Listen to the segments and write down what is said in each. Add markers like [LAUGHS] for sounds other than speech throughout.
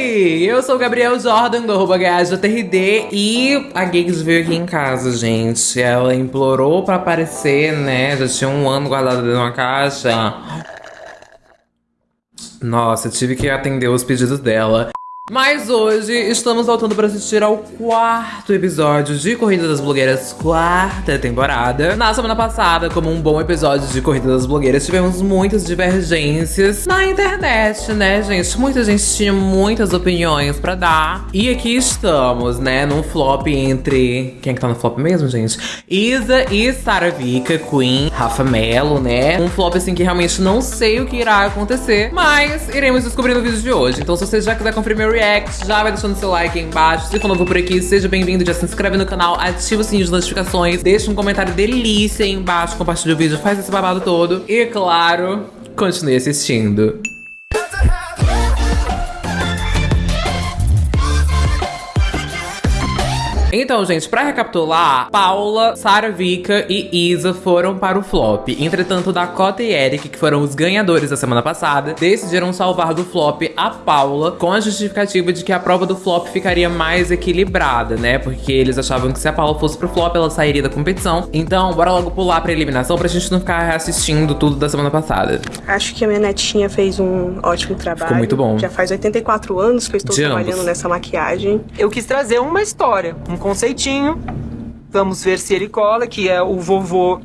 Oi, eu sou o Gabriel Jordan do arroba GajaTRD e a Gigs veio aqui em casa, gente. Ela implorou pra aparecer, né? Já tinha um ano guardado dentro de uma caixa. Nossa, tive que atender os pedidos dela. Mas hoje estamos voltando para assistir ao quarto episódio de Corrida das Blogueiras, quarta temporada. Na semana passada, como um bom episódio de Corrida das Blogueiras, tivemos muitas divergências na internet, né, gente? Muita gente tinha muitas opiniões para dar. E aqui estamos, né, num flop entre. Quem é que tá no flop mesmo, gente? Isa e Sara Vika, Queen, Rafa Mello, né? Um flop assim que realmente não sei o que irá acontecer, mas iremos descobrir no vídeo de hoje. Então, se você já quiser conferir meu react, já vai deixando seu like aí embaixo. Se for novo por aqui, seja bem-vindo, já se inscreve no canal, ativa o sininho de notificações, deixa um comentário delícia aí embaixo, compartilha o vídeo, faz esse babado todo. E, claro, continue assistindo. Então, gente, pra recapitular, Paula, Sara Vika e Isa foram para o flop. Entretanto, Dakota e Eric, que foram os ganhadores da semana passada, decidiram salvar do flop a Paula com a justificativa de que a prova do flop ficaria mais equilibrada, né? Porque eles achavam que se a Paula fosse pro flop, ela sairia da competição. Então, bora logo pular pra eliminação pra gente não ficar assistindo tudo da semana passada. Acho que a minha netinha fez um ótimo trabalho. Ficou muito bom. Já faz 84 anos que eu estou De trabalhando ambos. nessa maquiagem. Eu quis trazer uma história, um conceitinho. Vamos ver se ele cola, que é o vovô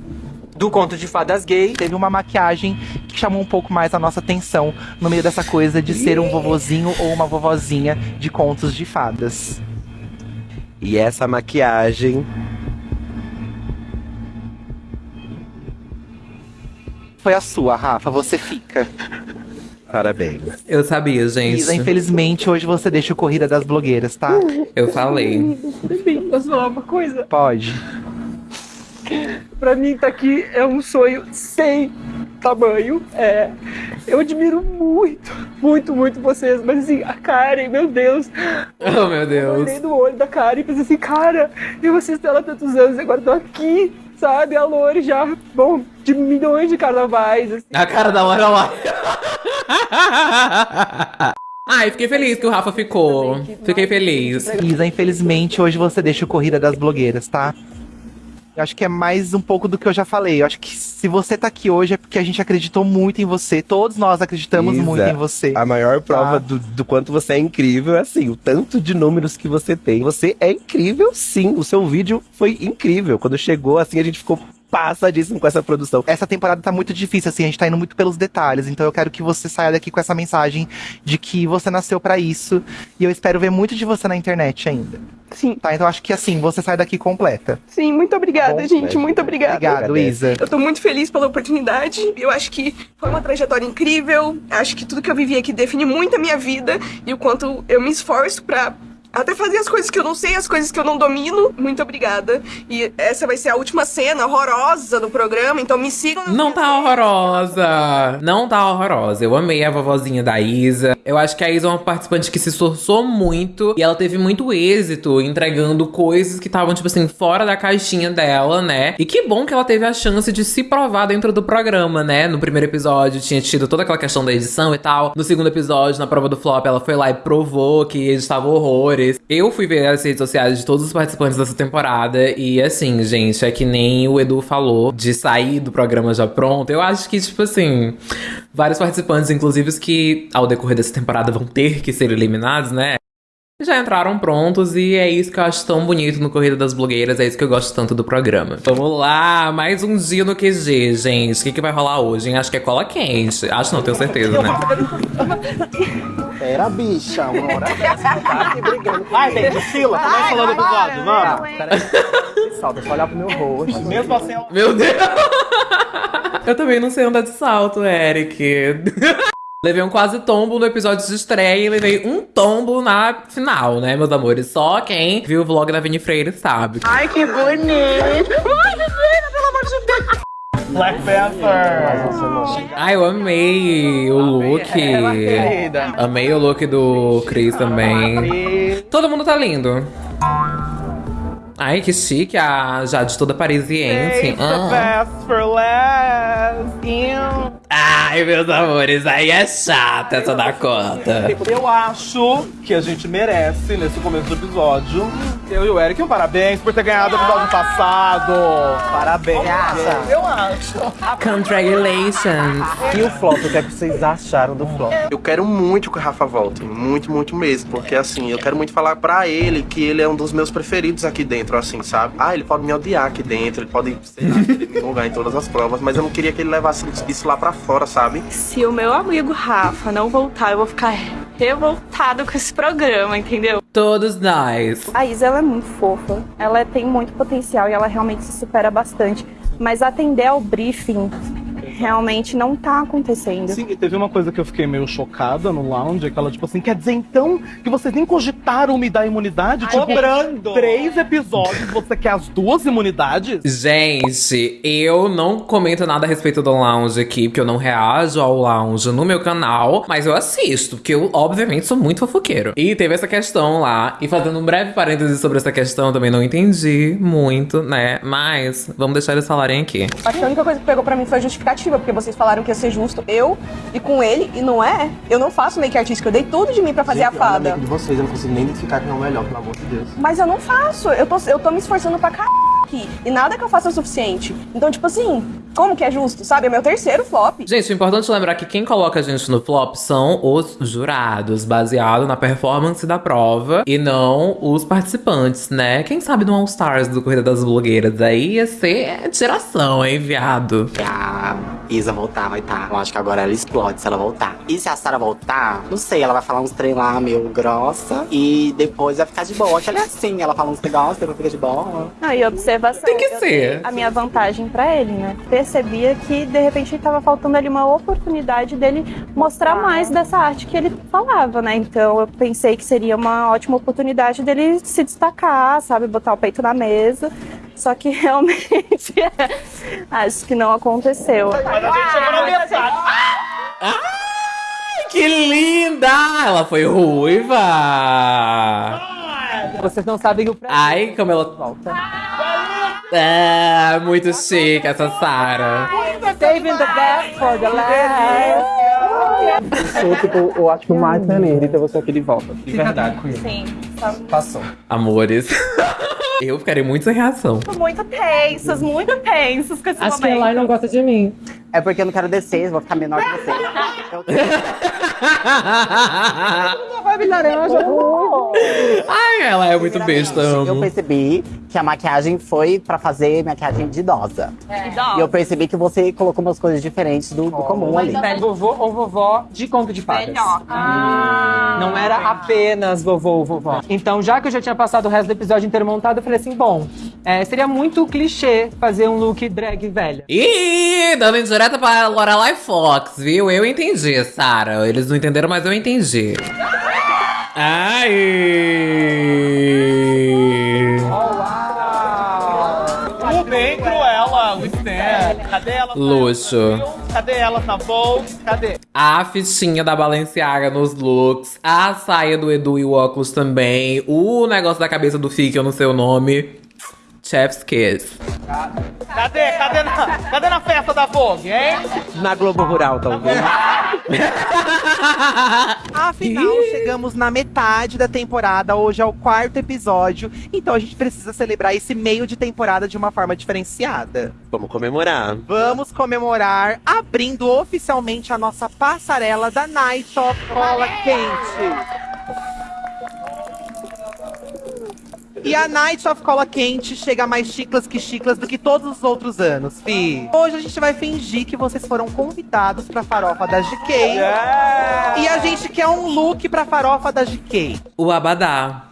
do conto de fadas gay. Teve uma maquiagem que chamou um pouco mais a nossa atenção no meio dessa coisa de ser um vovozinho ou uma vovozinha de contos de fadas. E essa maquiagem Foi a sua, Rafa, você fica. [LAUGHS] Parabéns. Eu sabia, gente. Isa, infelizmente, hoje você deixa o Corrida das Blogueiras, tá? Eu falei. Posso falar uma coisa? Pode. Pra mim, tá aqui é um sonho sem tamanho. É, eu admiro muito, muito, muito vocês. Mas assim, a Karen, meu Deus. Oh, meu Eu Deus. olhei no olho da Karen e pensei assim, cara, eu assisto ela há tantos anos e agora tô aqui, sabe? A Lore já, bom, de milhões de carnavais, assim. A cara da Lorelai. [LAUGHS] Ai, fiquei feliz que o Rafa ficou. Fiquei feliz. Isa, infelizmente, hoje você deixa o Corrida das Blogueiras, tá? Eu acho que é mais um pouco do que eu já falei. Eu acho que se você tá aqui hoje é porque a gente acreditou muito em você. Todos nós acreditamos Isa, muito em você. A maior prova Tá. do, do quanto você é incrível é assim, o tanto de números que você tem. Você é incrível, sim. O seu vídeo foi incrível. Quando chegou, assim, a gente ficou passadíssimo com essa produção. Essa temporada tá muito difícil, assim, a gente tá indo muito pelos detalhes. Então eu quero que você saia daqui com essa mensagem de que você nasceu pra isso. E eu espero ver muito de você na internet ainda. Sim, Tá? Então acho que assim, você sai daqui completa. sim, muito obrigada, Bom, gente. né? Muito obrigada. Obrigado. Isa. Eu tô muito feliz pela oportunidade. Eu acho que foi uma trajetória incrível. Acho que tudo que eu vivi aqui define muito a minha vida e o quanto eu me esforço pra até fazer as coisas que eu não sei, as coisas que eu não domino. Muito obrigada. E essa vai ser a última cena horrorosa do programa, então me sigam. Não tá redes. horrorosa. Não tá horrorosa. Eu amei a vovozinha da Isa. Eu acho que a Isa é uma participante que se esforçou muito. E ela teve muito êxito entregando coisas que estavam, tipo assim, fora da caixinha dela, né? E que bom que ela teve a chance de se provar dentro do programa, né? No primeiro episódio tinha tido toda aquela questão da edição e tal. No segundo episódio, na prova do flop, ela foi lá e provou que editava horrores. Eu fui ver as redes sociais de todos os participantes dessa temporada. E assim, gente, é que nem o Edu falou de sair do programa já pronto. Eu acho que, tipo assim, vários participantes, inclusive os que ao decorrer dessa temporada vão ter que ser eliminados, né? Já entraram prontos e é isso que eu acho tão bonito no Corrida das Blogueiras, é isso que eu gosto tanto do programa. Vamos lá, mais um dia no QG, gente. O que, que vai rolar hoje, hein? Acho que é cola quente. Acho não, tenho certeza, né? [LAUGHS] Pera, bicha, uma hora. Vai, gente, Sila, começa falando o episódio, vamos. Peraí. Salta, só olhar pro meu rosto. Mesmo assim, Meu Deus! [LAUGHS] Eu também não sei andar de salto, Eric. [LAUGHS] Levei um quase tombo no episódio de estreia e levei um tombo na final, né, meus amores? Só quem viu o vlog da Vini Freire sabe. Ai, que bonito. Ai, menina, pelo amor de Deus. Black Panther. Ai, eu amei o look. querida. Amei o look do Chris também. Todo mundo tá lindo. Ai, que chique, a Jade toda parisiense. Ah. Ai, meus amores, aí é chata essa da conta. Eu acho que a gente merece, nesse começo do episódio, eu e o Eric, um parabéns por ter ganhado o episódio passado. Parabéns. Eu acho. Congratulations. E o flop, o que é que vocês acharam do flop? Eu quero muito que o Rafa volte, muito, muito mesmo, porque assim, eu quero muito falar pra ele que ele é um dos meus preferidos aqui dentro, assim, sabe? Ah, ele pode me odiar aqui dentro, ele pode, sei lá, [LAUGHS] me lugar em todas as provas, mas eu não queria que ele levasse isso lá pra fora, sabe? Se o meu amigo Rafa não voltar, eu vou ficar revoltado com esse programa, entendeu? Todos nós. A Isa ela é muito fofa, ela tem muito potencial e ela realmente se supera bastante. Mas atender ao briefing realmente não tá acontecendo. Sim, e teve uma coisa que eu fiquei meio chocada no lounge, é que ela, tipo assim, quer dizer então que vocês nem cogitaram me dar imunidade? Tipo, Cobrando. três episódios, você quer as duas imunidades? Gente, eu não comento nada a respeito do lounge aqui, porque eu não reajo ao lounge no meu canal, mas eu assisto, porque eu, obviamente, sou muito fofoqueiro. E teve essa questão lá, e fazendo um breve parênteses sobre essa questão, eu também não entendi muito, né? Mas vamos deixar eles falarem aqui. Acho que a única coisa que pegou pra mim foi a porque vocês falaram que ia ser justo eu e com ele, e não é. Eu não faço make artística, eu dei tudo de mim pra fazer a fada. de vocês, eu não consigo nem identificar quem é o melhor, pelo amor de Deus. Mas eu não faço, eu tô, eu tô me esforçando pra caralho aqui. E nada que eu faça é o suficiente. Então, tipo assim, como que é justo, sabe? É meu terceiro flop. Gente, o importante é lembrar que quem coloca a gente no flop são os jurados, baseado na performance da prova e não os participantes, né? Quem sabe no All Stars do Corrida das Blogueiras aí ia ser tiração, hein, viado? a Isa voltar, vai estar. Eu acho que agora ela explode se ela voltar. E se a Sarah voltar, não sei, ela vai falar uns trem lá meio grossa e depois vai ficar de boa. Que ela é assim, ela fala uns negócios, depois fica de boa. E observação. Tem que ser. A minha vantagem pra ele, né? Percebia que de repente tava faltando ali uma oportunidade dele mostrar mais dessa arte que ele falava, né? Então eu pensei que seria uma ótima oportunidade dele se destacar, sabe? Botar o peito na mesa. Só que [LAUGHS] realmente acho que não aconteceu. Mas a gente chegou na metade. Que linda! Ela foi ruiva! Vocês não sabem o prazer. Ai, como ela volta. Ah, muito chique essa Sarah. Saving the best for the last. Sou, tipo, eu acho que o mais feliz de ter você aqui de volta. De verdade. Sim, Passou. Amores, [LAUGHS] eu ficarei muito sem reação. muito tensos, muito tensos com esse Acho que a Lai não gosta de mim. É porque eu não quero descer, vou ficar menor que você. Eu- Vai laranja. [LAUGHS] Ai, ela é muito besta. Eu percebi que a maquiagem foi pra fazer maquiagem de idosa. E eu percebi que você colocou umas coisas diferentes do, do comum ali. Vovô ou vovó de conto de fadas. Não era apenas vovô ou vovó. Então, já que eu já tinha passado o resto do episódio inteiro montado, eu falei assim: bom, é, seria muito clichê fazer um look drag velha. Ih, dando indireta pra Lorelai Fox, viu? Eu entendi, Sarah. Eles não entenderam, mas eu entendi. Ai! O bem Cruella, o Stan. Cadê ela? Luxo. Cadê elas na Vogue? Cadê? A fichinha da Balenciaga nos looks, a saia do Edu e o óculos também, o negócio da cabeça do Fi, que eu não sei o nome. Chef's Kiss. Cadê? Cadê na, cadê na festa da Vogue, hein? Na Globo Rural, talvez. [LAUGHS] Afinal, chegamos na metade da temporada. Hoje é o quarto episódio. Então a gente precisa celebrar esse meio de temporada de uma forma diferenciada. Vamos comemorar. Vamos comemorar abrindo oficialmente a nossa passarela da Night of Cola Quente. E a Night of Cola Quente chega mais chiclas que chiclas do que todos os outros anos, fi. Hoje a gente vai fingir que vocês foram convidados pra farofa da GK. E a gente quer um look pra farofa da GK. O Abadá.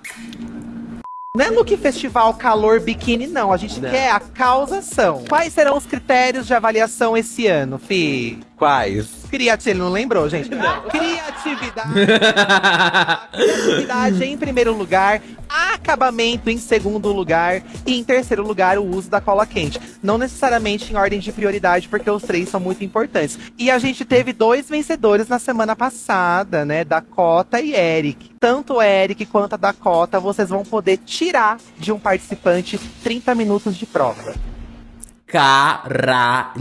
Não é look festival calor biquíni, não. A gente quer a causação. Quais serão os critérios de avaliação esse ano, fi? Quais? Criatividade, ele não lembrou, gente? Não. Criatividade. Criatividade em primeiro lugar, acabamento em segundo lugar e em terceiro lugar o uso da cola quente. Não necessariamente em ordem de prioridade, porque os três são muito importantes. E a gente teve dois vencedores na semana passada, né? Dakota e Eric. Tanto o Eric quanto a Dakota, vocês vão poder tirar de um participante 30 minutos de prova. Caralho.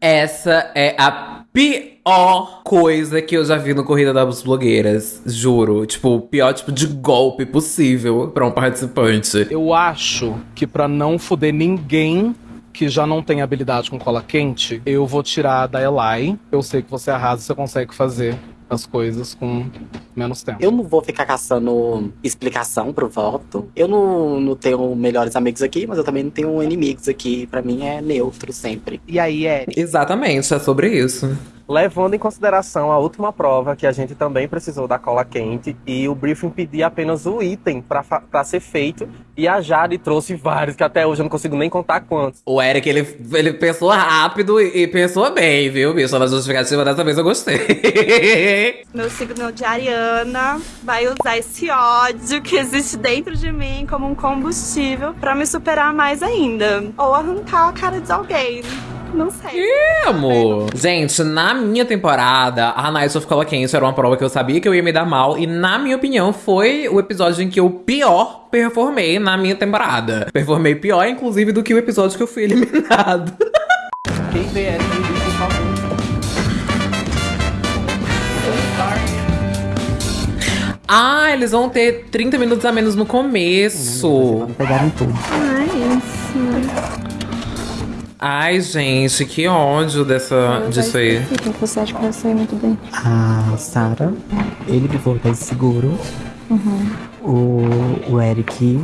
Essa é a pior coisa que eu já vi no Corrida das Blogueiras. Juro. Tipo, o pior tipo de golpe possível pra um participante. Eu acho que pra não foder ninguém que já não tem habilidade com cola quente, eu vou tirar da Elai. Eu sei que você arrasa, você consegue fazer as coisas com menos tempo. Eu não vou ficar caçando explicação pro voto. Eu não, não tenho melhores amigos aqui, mas eu também não tenho inimigos aqui. Pra mim é neutro sempre. E aí, Eric? Exatamente, é sobre isso. Levando em consideração a última prova, que a gente também precisou da cola quente, e o briefing pedia apenas o item para ser feito, e a Jade trouxe vários, que até hoje eu não consigo nem contar quantos. O Eric, ele, ele pensou rápido e, pensou bem, viu, bicho? Na justificativa dessa vez eu gostei. [LAUGHS] Meu signo de Ariana vai usar esse ódio que existe dentro de mim como um combustível pra me superar mais ainda. Ou arrancar a cara de alguém. Não sei. Ih, amor. Gente, na minha temporada, a Night of Cola Quente era uma prova que eu sabia que eu ia me dar mal. E, na minha opinião, foi o episódio em que eu pior performei na minha temporada. Performei pior, inclusive, do que o episódio que eu fui eliminado. Quem vê Eric, Ah, eles vão ter 30 minutos a menos no começo. Pegaram tudo. Ai, isso. Ai, gente, que ódio dessa, disso aí. O que você acha que vai sair muito bem? A Sarah, ele me voltou seguro. Uhum. O, o Eric,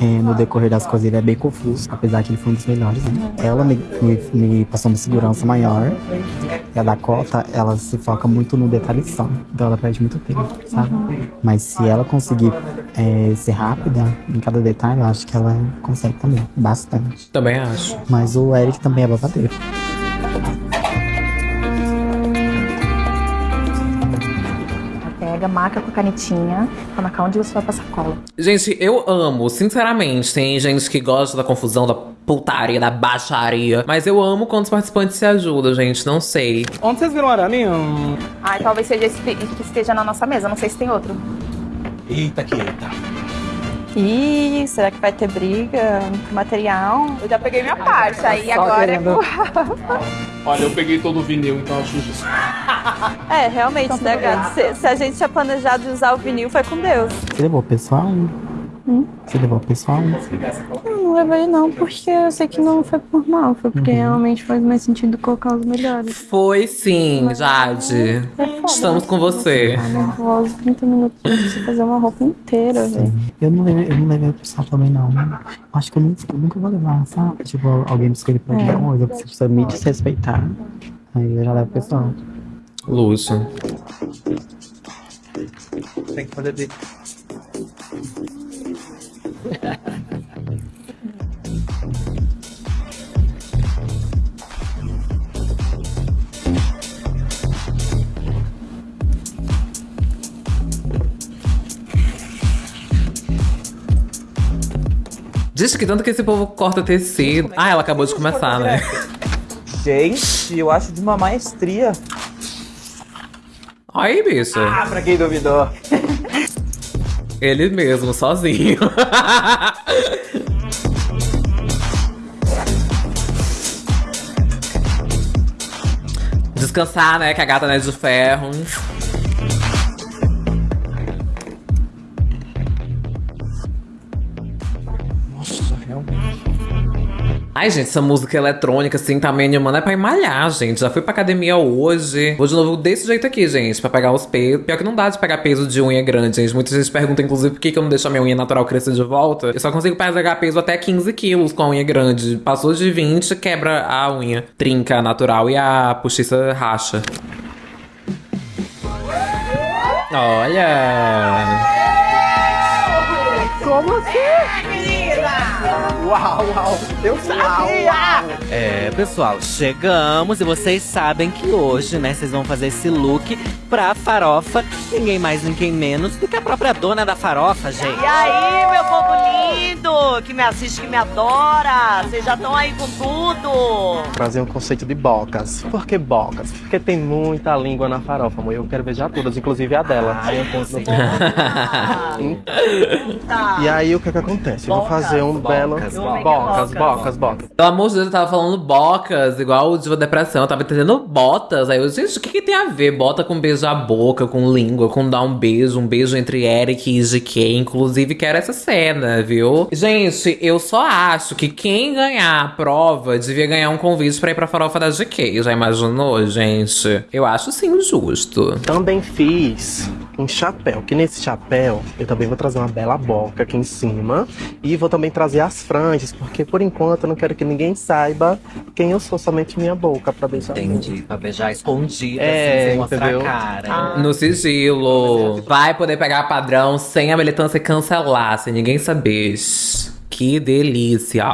é, no decorrer das coisas, ele é bem confuso, apesar que ele foi um dos melhores. Né? Ela me, me, me passou uma segurança maior. E a Dakota, ela se foca muito no detalhe só. Então ela perde muito tempo, sabe? Mas se ela conseguir é, ser rápida em cada detalhe, eu acho que ela consegue também. Bastante. Também acho. Mas o Eric também é babadeiro. Marca com a canetinha pra marcar onde você vai passar cola. Gente, eu amo, sinceramente. Tem gente que gosta da confusão, da putaria, da baixaria. Mas eu amo quando os participantes se ajudam, gente. Não sei. Onde vocês viram o arame? Ai, talvez seja esse que esteja na nossa mesa. Não sei se tem outro. Eita, que eita. Ih, será que vai ter briga? Material? Eu já peguei minha parte, aí agora é com Olha, eu peguei todo o vinil, então acho justo. [LAUGHS] É, realmente, né, gato? Se, se a gente tinha planejado de usar o vinil, foi com Deus. Você levou o pessoal? Hum? Você levou o pessoal? Eu não levei não, porque eu sei que não foi por mal. Foi porque realmente faz mais sentido colocar os melhores. Foi sim, Jade. Estamos com você. Tá nervosa, 30 minutos pra você fazer uma roupa inteira, velho. Eu não levei, eu não levei o pessoal também, não. Acho que eu nunca, eu nunca vou levar, sabe? Tipo, alguém me escolher pra alguma É. coisa, você precisa me desrespeitar. Aí eu já levo o pessoal. Luxo. Tem que fazer de... [LAUGHS] Diz que tanto que esse povo corta tecido. Ah, ela acabou de começar, né? Gente, eu acho de uma maestria. Aí, bicho. Ah, pra quem duvidou. Ele mesmo, sozinho. Descansar, né? Que a gata não é de ferro. Ai, gente, essa música eletrônica, assim, tá me animando. É pra malhar, gente. Já fui pra academia hoje. Vou de novo desse jeito aqui, gente, pra pegar os pesos. Pior que não dá de pegar peso de unha grande, gente. Muita gente pergunta, inclusive, por que, que eu não deixo a minha unha natural crescer de volta. Eu só consigo pegar peso até 15 quilos com a unha grande. Passou de 20, quebra a unha. Trinca natural e a postiça racha. Olha! Como assim? Uau, uau, eu sabia! É, pessoal, chegamos e vocês sabem que hoje, né, vocês vão fazer esse look pra farofa. Ninguém mais, ninguém menos do que a própria dona da farofa, gente. E aí, meu povo lindo, que me assiste, que me adora. Vocês já estão aí com tudo. Trazer um conceito de bocas. Por que bocas? Porque tem muita língua na farofa, amor. Eu quero beijar todas, inclusive a dela. Ah, eu consigo. E aí, o que é que acontece? Eu vou fazer um belo. Bocas, bocas, bocas. Pelo amor de Deus, eu tava falando bocas, igual o Diva Depressão. Eu tava entendendo botas. Aí eu, gente, o que, que tem a ver? Bota com beijo à boca, com língua, com dar um beijo, um beijo entre Eric e GK. Inclusive, quero essa cena, viu? Gente, eu só acho que quem ganhar a prova devia ganhar um convite pra ir pra farofa da GK. Já imaginou, gente? Eu acho sim justo. Também fiz um chapéu, que nesse chapéu eu também vou trazer uma bela boca aqui em cima. E vou também trazer as franjas, porque por enquanto eu não quero que ninguém saiba quem eu sou, somente minha boca pra beijar. Entendi, pra beijar escondida, É, assim, sem mostrar entendeu? a cara. No sigilo. Vai poder pegar padrão sem a militância cancelar, sem ninguém saber. Que delícia.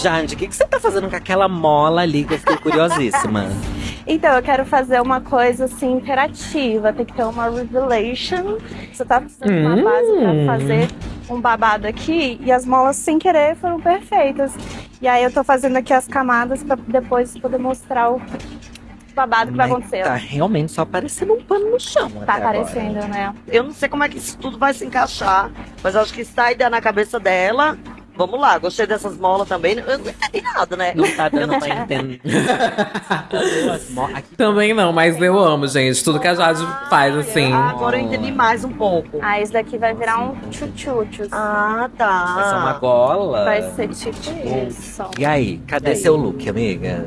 Jande, o que, que você tá fazendo com aquela mola ali que eu fiquei curiosíssima? [LAUGHS] Então, eu quero fazer uma coisa assim interativa, tem que ter uma revelation. Você tá precisando de uma base Hum. pra fazer um babado aqui e as molas sem querer foram perfeitas. E aí eu tô fazendo aqui as camadas pra depois poder mostrar o babado que vai acontecer. Tá realmente só parecendo um pano no chão. Tá até agora. aparecendo, né? Eu não sei como é que isso tudo vai se encaixar, mas eu acho que está a ideia na cabeça dela. Vamos lá, gostei dessas molas também. Eu não entendi nada, né? Não tá Eu dando não- pra entender. [LAUGHS] Também não, mas eu amo, gente. Tudo que a Jade faz, assim. Agora eu entendi mais um pouco. Ah, esse daqui vai virar um tchutchutchos. Ah, tá. Vai ser uma gola. Vai ser tipo isso. E aí, cadê E aí? seu look, amiga?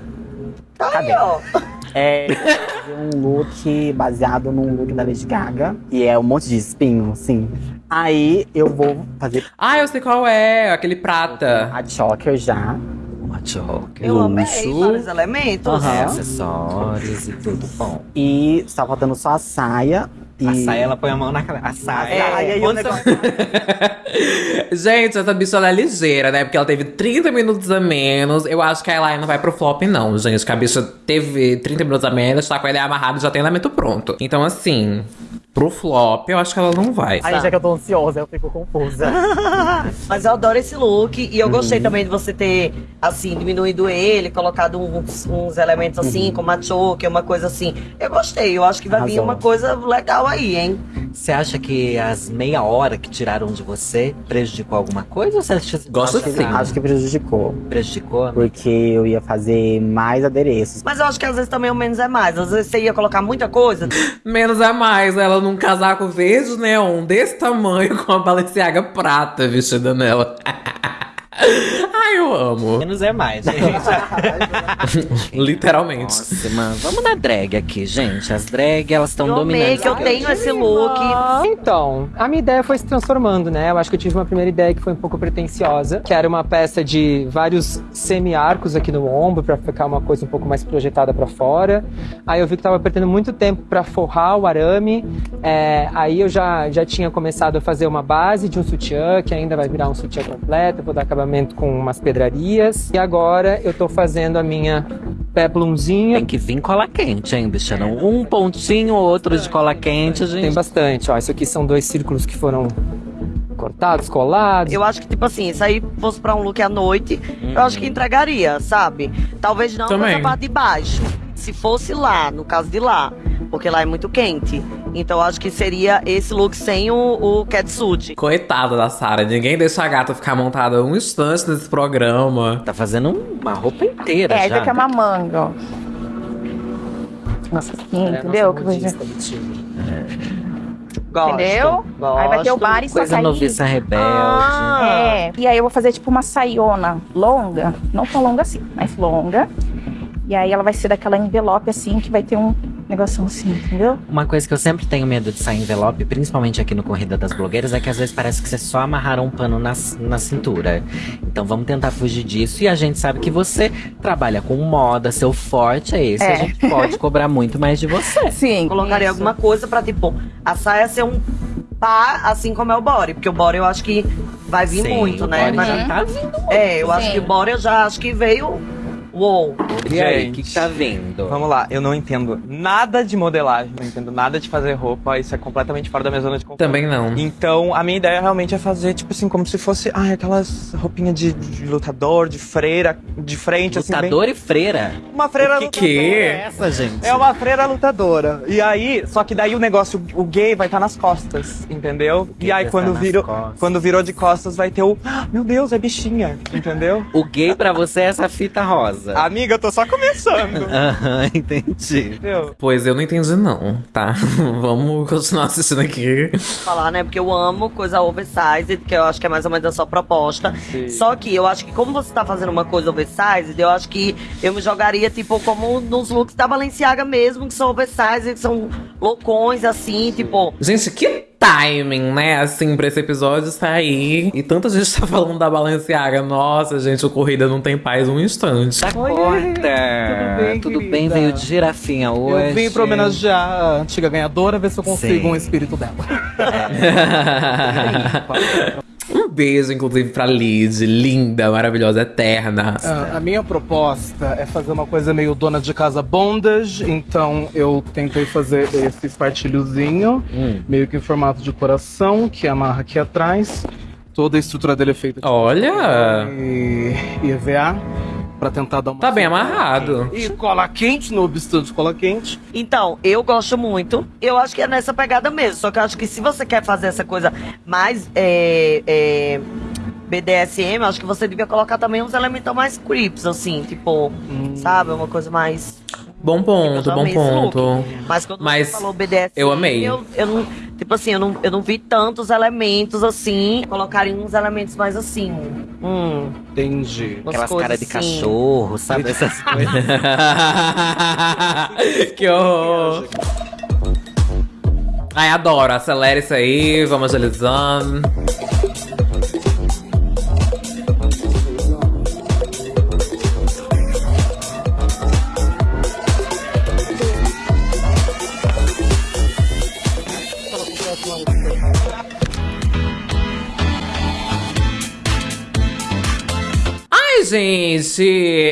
Cadê? É, fazer um look baseado num look da Lady Gaga. E é um monte de espinho, assim. Aí eu vou fazer Ah, eu sei qual é. Aquele prata. a choker já. Uma choker. Eu amei vários elementos. Aham. Acessórios e tudo bom. E está faltando só a saia. E... A saia, ela põe a mão na cabeça. A saia. É, aí o negócio- [LAUGHS] Gente, essa bicha ela é ligeira, né? Porque ela teve 30 minutos a menos. Eu acho que a Elaine não vai pro flop, não, gente. Que a bicha teve 30 minutos a menos, tá com a ideia amarrada e já tem elemento pronto. Então, assim, pro flop, eu acho que ela não vai. Aí já que eu tô ansiosa, eu fico confusa. [LAUGHS] Mas eu adoro esse look e eu gostei também de você ter, assim, diminuído ele, colocado uns, uns elementos assim, como a choke, uma coisa assim. Eu gostei, eu acho que vai vir Arrasou. uma coisa legal aí, hein? Você acha que as meia hora que tiraram de você prejudicou alguma coisa? Ou você acha que Gosto sim. Acho que prejudicou. Prejudicou? Porque eu ia fazer mais adereços. Mas eu acho que às vezes também o menos é mais. Às vezes você ia colocar muita coisa. [LAUGHS] Menos a mais, ela num casaco verde neon desse tamanho [LAUGHS] com a Balenciaga prata vestida nela. [LAUGHS] [LAUGHS] Ai, eu amo. Menos é mais, gente. [LAUGHS] Literalmente. Próxima. Vamos na drag aqui, gente. As drag, elas estão Eu amei dominando. que eu tenho esse look. Então, a minha ideia foi se transformando, né? Eu acho que eu tive uma primeira ideia que foi um pouco pretensiosa, que era uma peça de vários semi-arcos aqui no ombro, pra ficar uma coisa um pouco mais projetada pra fora. Aí eu vi que tava perdendo muito tempo pra forrar o arame. É, aí eu já, já tinha começado a fazer uma base de um sutiã, que ainda vai virar um sutiã completo. Eu vou dar acabamento com umas pedrarias. E agora eu tô fazendo a minha peplumzinha. Tem que vir cola quente, hein, bicha? Não um pontinho ou outro de cola quente, gente. Tem bastante, ó. Isso aqui são dois círculos que foram cortados, colados. Eu acho que, tipo assim, se aí fosse pra um look à noite, eu acho que entregaria, sabe? Talvez não Também. nessa parte de baixo. Se fosse lá, no caso de lá, porque lá é muito quente. Então eu acho que seria esse look sem o, o catsuit. Coitada da Sarah, ninguém deixa a gata ficar montada um instante nesse programa. Tá fazendo uma roupa inteira É, já. isso aqui é uma manga, ó. Nossa, aqui, entendeu? Que coisa- Gosto, Entendeu? Aí vai ter o bar e Coisa que noviça rebelde. É. E aí eu vou fazer tipo uma saiona longa, não tão longa assim, mas longa. E aí ela vai ser daquela envelope assim, que vai ter um negocinho assim, entendeu? Uma coisa que eu sempre tenho medo de sair envelope, principalmente aqui no Corrida das Blogueiras, é que às vezes parece que você só amarraram um pano na, na cintura. Então vamos tentar fugir disso. E a gente sabe que você trabalha com moda, seu forte é esse. É. A gente pode [LAUGHS] cobrar muito mais de você. Sim. Colocaria alguma coisa pra, tipo, a saia ser um pá, assim como é o body. Porque o body eu acho que vai vir Sim, muito, o né? Mas- já tá vindo É, eu acho Sim. que o body eu já acho que veio Uou. E aí, o que, que tá vendo? Vamos lá, eu não entendo nada de modelagem, não entendo nada de fazer roupa, isso é completamente fora da minha zona de conforto. Também não. Então, a minha ideia realmente é fazer, tipo assim, como se fosse, ai, aquelas roupinhas de, de lutador, de freira, de frente, assim, Lutador bem... e freira? Uma freira O que lutadora. que é essa, gente? É uma freira lutadora. E aí, só que daí o negócio, o gay vai estar nas costas, entendeu? E aí quando nas virou, costas. quando virou de costas vai ter o, "Ah, meu Deus, é bichinha, entendeu? O gay pra você é essa fita rosa. Amiga, eu tô só começando. [LAUGHS] Aham, entendi. Entendeu? Pois eu não entendi, não, tá? [LAUGHS] Vamos continuar assistindo aqui. falar, né? Porque eu amo coisa oversized, que eu acho que é mais ou menos a sua proposta. Sim. Só que eu acho que como você tá fazendo uma coisa oversized, eu acho que eu me jogaria, tipo, como nos looks da Balenciaga mesmo, que são oversized, que são loucões, assim, tipo... Gente, que timing, né? Assim, pra esse episódio sair. E tanta gente tá falando da Balenciaga. Nossa, gente, o Corrida não tem paz um instante. Tudo bem, Tudo bem, veio de girafinha hoje. Eu vim pra homenagear a antiga ganhadora, ver se eu consigo Sim. um espírito dela. [LAUGHS] um beijo, inclusive, pra Lid. Linda, maravilhosa, eterna. Ah, a minha proposta é fazer uma coisa meio dona de casa bondage, então eu tentei fazer esse espartilhozinho, Hum. meio que em formato de coração, que amarra aqui atrás. Toda a estrutura dele é feita de Olha! e, e EVA, pra tentar dar uma... Tá bem amarrado. E cola quente, no obstante cola quente. Então, eu gosto muito. Eu acho que é nessa pegada mesmo. Só que eu acho que se você quer fazer essa coisa mais é, é, BDSM, eu acho que você devia colocar também uns elementos mais creeps, assim, tipo, sabe? Uma coisa mais. Bom ponto, Eu bom look. ponto. Mas quando Mas você falou BDSM, eu amei. Eu, eu não, tipo assim, eu não, eu não vi tantos elementos assim. Colocarem uns elementos mais assim. Hum. Entendi. Umas Aquelas coisas caras de assim. cachorro, sabe? Essas [LAUGHS] coisas. [LAUGHS] que horror. Ai, adoro. Acelera isso aí, vamos agilizando. Gente,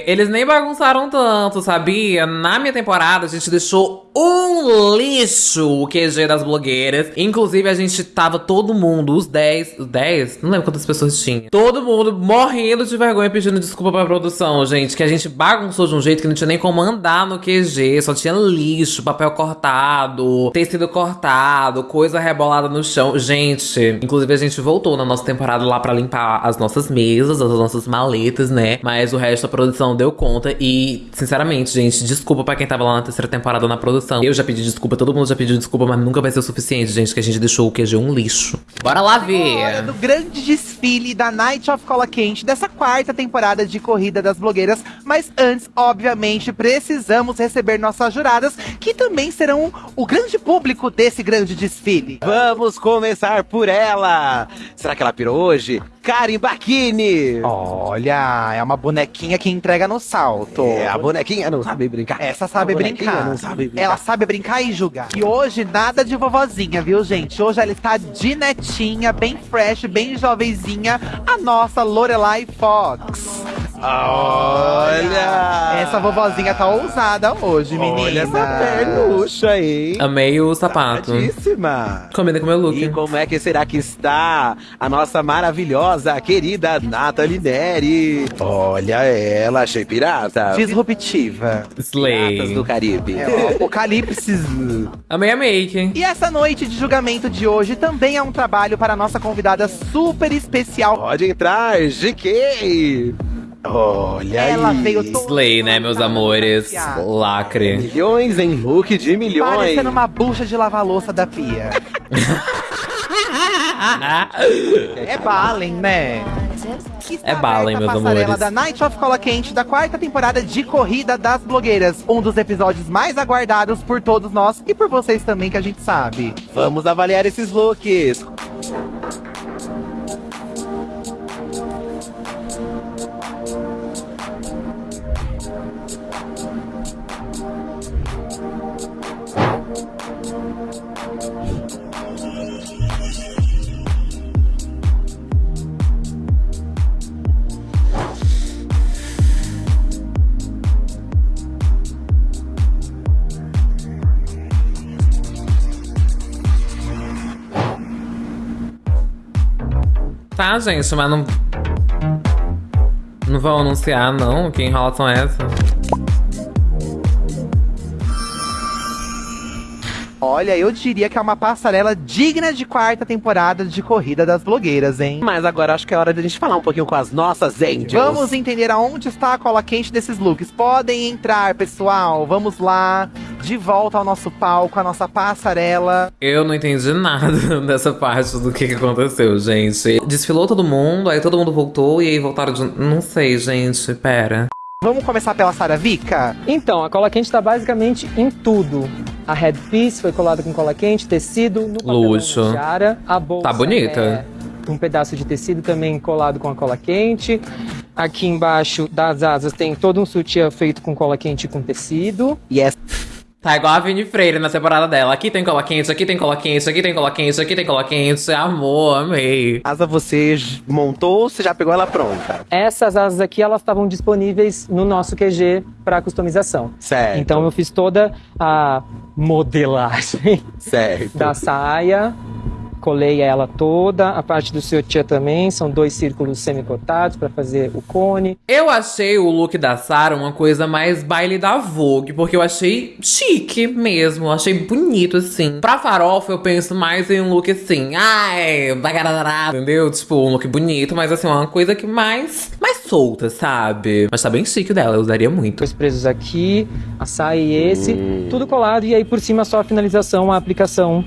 eles nem bagunçaram tanto, sabia? Na minha temporada, a gente deixou um lixo o QG das blogueiras. Inclusive, a gente tava todo mundo, os 10, os 10, não lembro quantas pessoas tinha. Todo mundo morrendo de vergonha pedindo desculpa pra produção, gente. Que a gente bagunçou de um jeito que não tinha nem como andar no QG. Só tinha lixo, papel cortado, tecido cortado, coisa rebolada no chão. Gente, inclusive a gente voltou na nossa temporada lá pra limpar as nossas mesas, as nossas maletas, né? Mas o resto da produção deu conta. E, sinceramente, gente, desculpa pra quem tava lá na terceira temporada na produção. Eu já pedi desculpa, todo mundo já pediu desculpa, mas nunca vai ser o suficiente, gente, que a gente deixou o QG um lixo. Bora lá Hora ver! do grande desfile da Night of Cola Quente dessa quarta temporada de Corrida das Blogueiras. Mas antes, obviamente, precisamos receber nossas juradas, que também serão o grande público desse grande desfile. Vamos começar por ela. Será que ela pirou hoje? Karen Bakini. Olha, é uma bonequinha que entrega no salto. É, a bonequinha não sabe brincar. Essa sabe brincar. não sabe brincar. Ela sabe brincar e julgar. E hoje, nada de vovozinha, viu, gente? Hoje ela está de netinha, bem fresh, bem jovenzinha, a nossa Lorelai Fox. Olha! Essa vovozinha tá ousada hoje, menina. Olha essa pernucha aí. Amei o sapato. Tadíssima. Combina com o meu look. E como é que será que está a nossa maravilhosa, querida Nathalie Neri? Olha ela, achei pirata. Disruptiva. Slay. Piratas do Caribe. É o Apocalipse. Amei a make. E essa noite de julgamento de hoje também é um trabalho para a nossa convidada super especial. Pode entrar, GK. Olha Ela aí. veio toda Slay, né, meus amores? Lacre. Milhões em look de milhões. parecendo uma bucha de lavar louça da pia. [LAUGHS] é Balen, né? É Balen, meus passarela amores. da Night of Cola Quente da quarta temporada de Corrida das Blogueiras. Um dos episódios mais aguardados por todos nós e por vocês também, que a gente sabe. Vamos avaliar esses looks. Tá, gente, mas não. Não vão anunciar, não, que enrolação é essa? Olha, eu diria que é uma passarela digna de quarta temporada de Corrida das Blogueiras, hein? Mas agora acho que é hora de a gente falar um pouquinho com as nossas angels. Vamos entender aonde está a cola quente desses looks. Podem entrar, pessoal. Vamos lá. De volta ao nosso palco, a nossa passarela. Eu não entendi nada [LAUGHS] dessa parte do que, que aconteceu, gente. Desfilou todo mundo, aí todo mundo voltou e aí voltaram de. Não sei, gente, pera. Vamos começar pela Sara Vika? Então, a cola quente tá basicamente em tudo. A headpiece foi colada com cola quente, tecido, no Luxo. da tiara. A bolsa Tá bonita. é um pedaço de tecido também colado com a cola quente. Aqui embaixo das asas tem todo um sutiã feito com cola quente e com tecido. E essa Tá igual a Vini Freire na temporada dela. Aqui tem cola quente, aqui tem cola quente, aqui tem cola quente, aqui tem cola quente. Amor, amei. Asa você montou ou você já pegou ela pronta? Essas asas aqui, elas estavam disponíveis no nosso QG para customização. Certo. Então eu fiz toda a modelagem Certo. [LAUGHS] da saia, colei ela toda, a parte do sutiã também, são dois círculos semicortados para fazer o cone. Eu achei o look da Sarah uma coisa mais baile da Vogue, porque eu achei chique mesmo, achei bonito assim. Pra farofa eu penso mais em um look assim, ai, bagarará, entendeu? Tipo, um look bonito, mas assim, uma coisa que mais, mais solta, sabe? Mas tá bem chique dela, eu usaria muito. Dois presos aqui, a saia e esse, tudo colado, e aí por cima só a finalização, a aplicação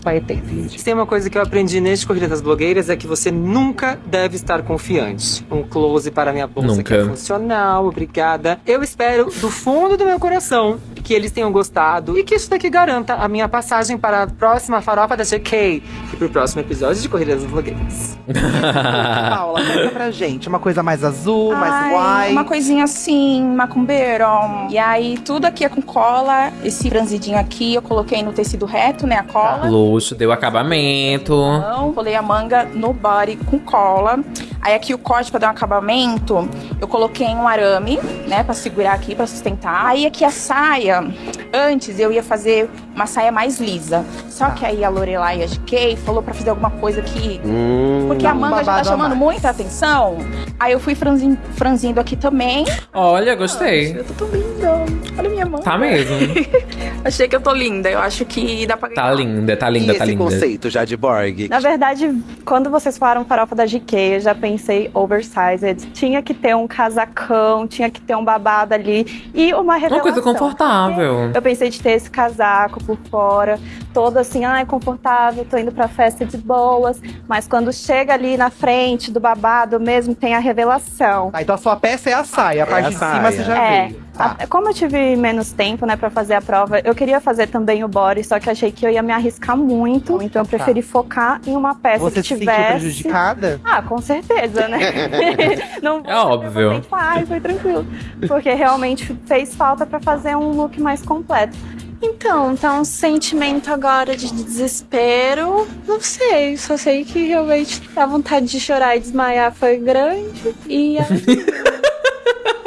dos. Se tem uma coisa que eu aprendi neste Corrida das Blogueiras é que você nunca deve estar confiante. Um close para minha bolsa que é Nunca. funcional, obrigada. Eu espero do fundo do meu coração que eles tenham gostado e que isso daqui garanta a minha passagem para a próxima farofa da GK e pro próximo episódio de Corrida das Blogueiras. [LAUGHS] Paula, conta pra gente. Uma coisa mais azul, mais Ai, white. Uma coisinha assim, macumbeiro. E aí, tudo aqui é com cola. Esse franzidinho aqui eu coloquei no tecido reto, né? A cola. Deu acabamento. Então, colei a manga no body com cola. Aí aqui o corte pra dar um acabamento, eu coloquei um arame, né, Pra segurar aqui, pra sustentar. Aí aqui a saia, antes eu ia fazer uma saia mais lisa. Só que aí a Lorelai e a GK falou pra fazer alguma coisa que Hum, porque a manga já tá chamando muita atenção. Aí eu fui franzin- franzindo aqui também. Olha, gostei. Eu tô tão linda. Olha minha mão. Tá mesmo. [LAUGHS] Achei que eu tô linda. Eu acho que dá pra Tá linda, tá linda, e tá esse linda. conceito já de Borg? Na verdade, quando vocês falaram farofa da GK, eu já pensei oversized. Tinha que ter um casacão, tinha que ter um babado ali e uma Uma revelação. coisa confortável. Eu pensei de ter esse casaco por fora, todo assim, ai, confortável, tô indo pra festa de boas. Mas quando chega ali na frente do babado mesmo, tem a revelação. Tá, então a sua peça é a saia. A parte a de cima saia. você já É, veio. Tá. a- como eu tive menos tempo, né, pra fazer a prova, eu queria fazer também o body, só que achei que eu ia me arriscar muito, então eu preferi focar em uma peça Você que se sentiu tivesse. prejudicada? Ah, com certeza, né? [LAUGHS] Não É óbvio. Ai, foi tranquilo. Porque realmente fez falta pra fazer um look mais completo. Então, tá um sentimento agora de desespero. Não sei, só sei que realmente a vontade de chorar e desmaiar foi grande. E [LAUGHS]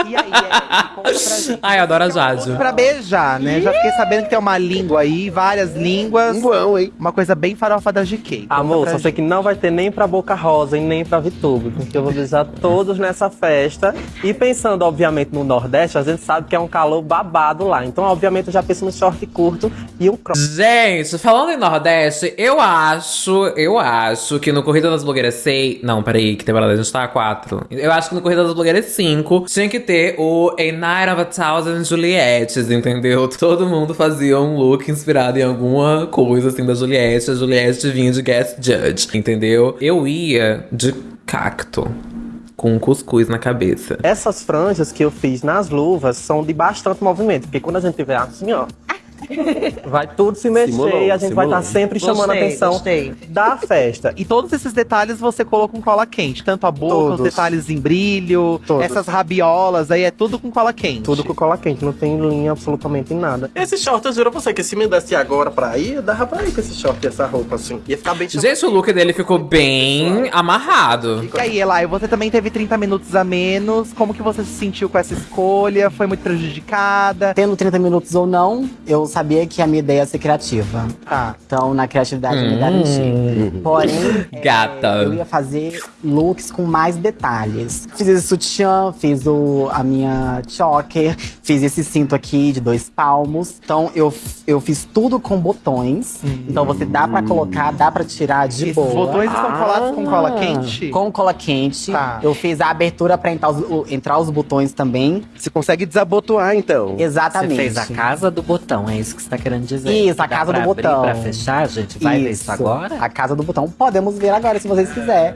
E aí, Eric, conta pra gente. Ai, adoro a Jade. Pra beijar, né? Já fiquei sabendo que tem uma língua aí, várias línguas. Um bom, hein? Uma coisa bem farofa da GK. Conta Amor, pra só sei gente. que não vai ter nem pra Boca Rosa e nem pra Vitube, porque eu vou beijar todos nessa festa. E pensando, obviamente, no Nordeste, a gente sabe que é um calor babado lá. Então, obviamente, eu já penso no short curto e um crop. Gente, falando em Nordeste, eu acho, eu acho que no Corrida das Blogueiras 6. Não, peraí, que temporada a gente tá? 4. Eu acho que no Corrida das Blogueiras 5 tinha que ter o A Night of a Thousand Juliettes, entendeu? [LAUGHS] Todo mundo fazia um look inspirado em alguma coisa assim da Juliette. A Juliette vinha de guest judge, entendeu? Eu ia de cacto. Com um cuscuz na cabeça. Essas franjas que eu fiz nas luvas são de bastante movimento, porque quando a gente tiver assim, ó. Vai tudo se mexer Simulou, e a gente vai simulou. estar sempre chamando a atenção gostei. da festa. E todos esses detalhes você colocou com cola quente. Tanto a boca, os Todos. detalhes em brilho, Todos. essas rabiolas aí, é tudo com cola quente. Tudo com cola quente, não tem linha absolutamente em nada. Esse short, eu juro a você que se me desse agora pra ir, eu dava pra ir com esse short e essa roupa assim. Ia ficar bem Gente, o look dele ficou bem amarrado. E aí, Elai, você também teve 30 minutos a menos. Como que você se sentiu com essa escolha? Foi muito prejudicada? Tendo 30 minutos ou não, eu sabia que a minha ideia ia ser criativa. Tá. Então, na criatividade, eu me Hum. garanti. Porém, [LAUGHS] Gata. eu ia fazer looks com mais detalhes. Fiz esse sutiã, fiz o, a minha choker, fiz esse cinto aqui de dois palmos. Então, eu, eu fiz tudo com botões. Então, você dá pra colocar, dá pra tirar de Esses boa. botões estão colados com cola quente? Com cola quente. Tá. Eu fiz a abertura pra entrar os, o- entrar os botões também. Você consegue desabotoar, então. Exatamente. Você fez a casa do botão, é isso que você tá querendo dizer? Isso, a Dá casa pra do abrir, botão. Pra fechar, gente? Vai ver isso agora? A casa do botão. Podemos ver agora, se vocês quiserem.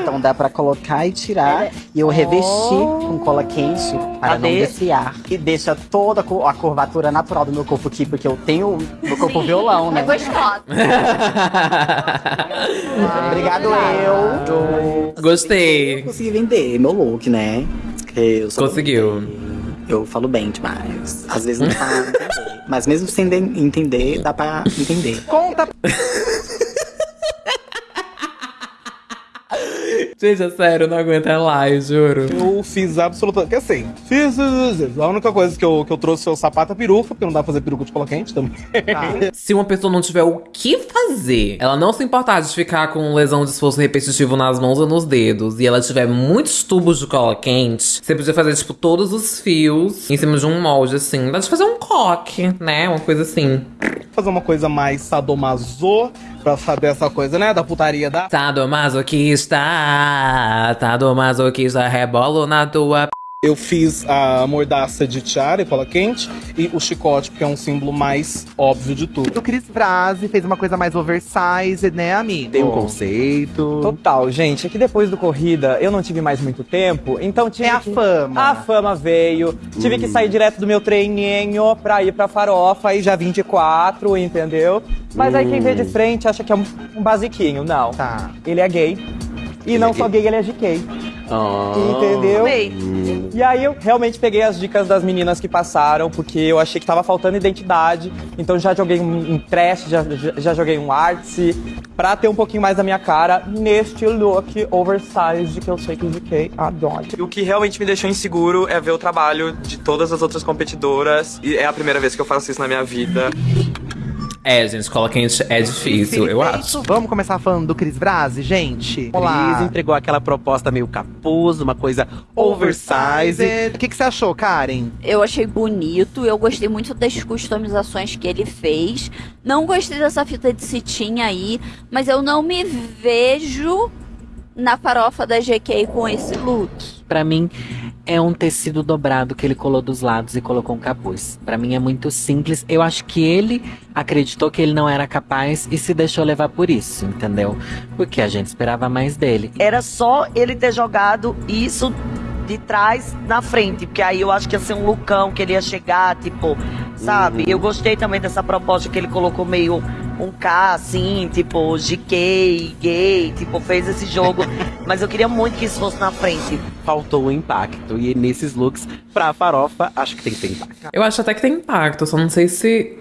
Então dá pra colocar e tirar. E eu revesti com cola quente para Cadê? não desfiar. E deixa toda a cu- a curvatura natural do meu corpo aqui, porque eu tenho meu corpo violão, né? É gostosa. [LAUGHS] Obrigado, eu. Gostei. Consegui vender meu look, né? Eu Conseguiu. Eu falo bem demais. Às vezes não tá [LAUGHS] entender. Mas mesmo sem de- entender, dá pra entender. Conta [LAUGHS] Gente, é sério, eu não aguento é lá, eu juro. Eu fiz absolutamente. Que assim, fiz. A única coisa que eu, que eu trouxe foi o sapato e a peruca, porque não dá pra fazer peruca de cola quente também. [LAUGHS] Se uma pessoa não tiver o que fazer, ela não se importar de ficar com lesão de esforço repetitivo nas mãos ou nos dedos, e ela tiver muitos tubos de cola quente, você podia fazer, tipo, todos os fios em cima de um molde, assim. Dá de fazer um coque, né? Uma coisa assim. Fazer uma coisa mais sadomaso, pra saber essa coisa, né? Da putaria da. Sadomasoquista, sadomasoquista, rebolo na tua p... Eu fiz a mordaça de tiara e cola quente e o chicote, porque é um símbolo mais óbvio de tudo. O Cris Brasi fez uma coisa mais oversized, né, amigo? Tem um conceito. Total, gente. É que depois do corrida eu não tive mais muito tempo, então tive. É a que- fama. A fama veio. Tive que sair direto do meu treininho pra ir pra farofa e já 24, entendeu? Mas aí quem vê de frente acha que é um, um basiquinho. Não. Tá. Ele é gay. E não só gay, ele é GK. Ah. Entendeu? Amei. E aí eu realmente peguei as dicas das meninas que passaram, porque eu achei que tava faltando identidade. Então já joguei um, um trash, já, já, já joguei um artsy, pra ter um pouquinho mais da minha cara neste look oversized que eu sei que o GK adora. E o que realmente me deixou inseguro é ver o trabalho de todas as outras competidoras. E é a primeira vez que eu faço isso na minha vida. É, gente, cola quente é difícil, eu acho. Vamos começar falando do Cris Brasi, gente? Olá. Cris entregou aquela proposta meio capuz, uma coisa oversized. O que, que você achou, Karen? Eu achei bonito, eu gostei muito das customizações que ele fez. Não gostei dessa fita de cetim aí, mas eu não me vejo na farofa da GK com esse look. Pra mim, é um tecido dobrado que ele colou dos lados e colocou um capuz. Pra mim é muito simples. Eu acho que ele acreditou que ele não era capaz e se deixou levar por isso, entendeu? Porque a gente esperava mais dele. Era só ele ter jogado isso de trás na frente, porque aí eu acho que ia ser um lucão que ele ia chegar, tipo, sabe? Eu gostei também dessa proposta que ele colocou meio um K, assim, tipo, GK, gay, tipo, fez esse jogo. [LAUGHS] Mas eu queria muito que isso fosse na frente. Faltou o impacto. E nesses looks, pra farofa, acho que tem que ter impacto. Eu acho até que tem impacto, só não sei se.